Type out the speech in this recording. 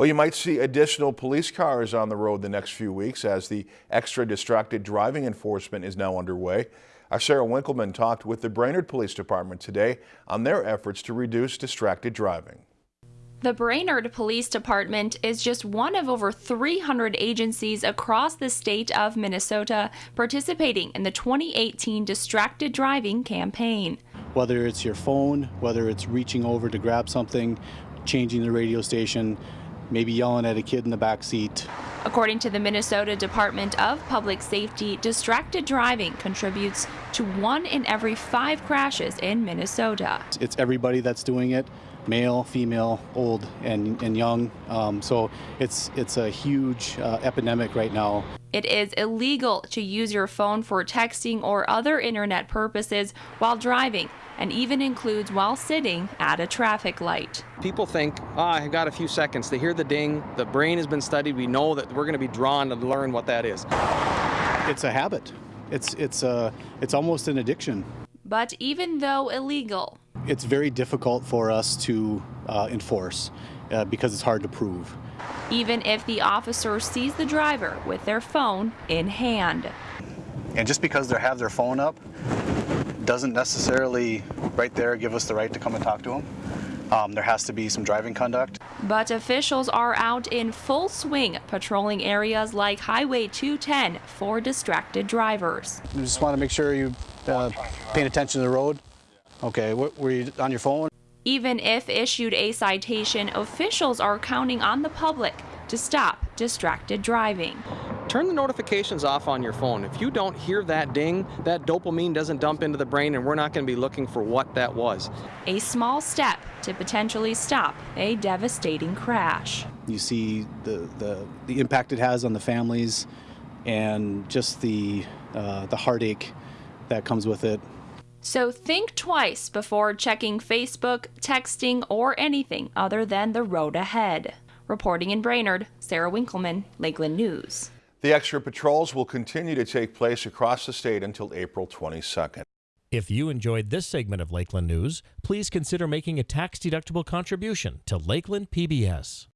Well, you might see additional police cars on the road the next few weeks as the extra distracted driving enforcement is now underway. Our Sarah Winkleman talked with the Brainerd Police Department today on their efforts to reduce distracted driving. The Brainerd Police Department is just one of over 300 agencies across the state of Minnesota participating in the 2018 Distracted Driving campaign. Whether it's your phone, whether it's reaching over to grab something, changing the radio station, maybe yelling at a kid in the back seat. According to the Minnesota Department of Public Safety, distracted driving contributes to one in every five crashes in Minnesota. It's everybody that's doing it male, female, old, and, and young. Um, so it's, it's a huge uh, epidemic right now. It is illegal to use your phone for texting or other internet purposes while driving and even includes while sitting at a traffic light. People think, oh, I have got a few seconds. They hear the ding, the brain has been studied, we know that we're going to be drawn to learn what that is. It's a habit. It's, it's, a, it's almost an addiction. But even though illegal, it's very difficult for us to uh, enforce uh, because it's hard to prove. Even if the officer sees the driver with their phone in hand. And just because they have their phone up doesn't necessarily right there give us the right to come and talk to them. Um, there has to be some driving conduct. But officials are out in full swing patrolling areas like Highway 210 for distracted drivers. You just want to make sure you uh, paying attention to the road. Okay, what, were you on your phone? Even if issued a citation, officials are counting on the public to stop distracted driving turn the notifications off on your phone. If you don't hear that ding, that dopamine doesn't dump into the brain and we're not going to be looking for what that was. A small step to potentially stop a devastating crash. You see the, the, the impact it has on the families and just the, uh, the heartache that comes with it. So think twice before checking Facebook, texting, or anything other than the road ahead. Reporting in Brainerd, Sarah Winkleman, Lakeland News. The extra patrols will continue to take place across the state until April 22nd. If you enjoyed this segment of Lakeland News, please consider making a tax-deductible contribution to Lakeland PBS.